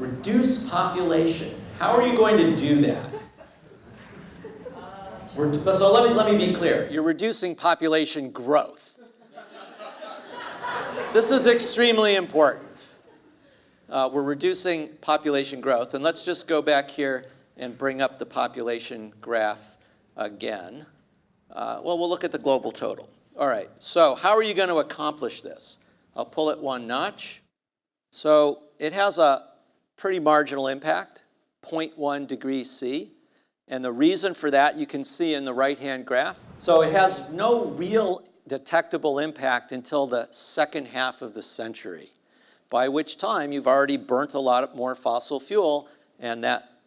Reduce population. How are you going to do that? We're, so let me, let me be clear. You're reducing population growth. This is extremely important. Uh, we're reducing population growth. And let's just go back here and bring up the population graph again. Uh, well, we'll look at the global total. All right, so how are you going to accomplish this? I'll pull it one notch. So it has a pretty marginal impact, 0.1 degrees C. And the reason for that you can see in the right-hand graph. So it has no real detectable impact until the second half of the century, by which time you've already burnt a lot more fossil fuel, and that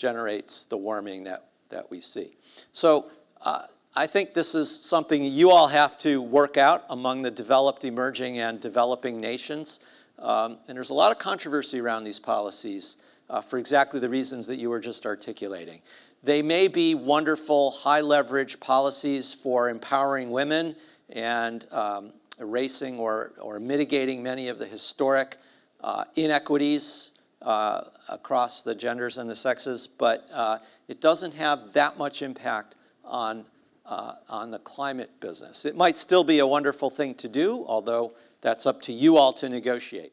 generates the warming that, that we see. So uh, I think this is something you all have to work out among the developed, emerging, and developing nations. Um, and there's a lot of controversy around these policies uh, for exactly the reasons that you were just articulating. They may be wonderful, high leverage policies for empowering women and um, erasing or, or mitigating many of the historic uh, inequities uh, across the genders and the sexes, but uh, it doesn't have that much impact on, uh, on the climate business. It might still be a wonderful thing to do, although that's up to you all to negotiate.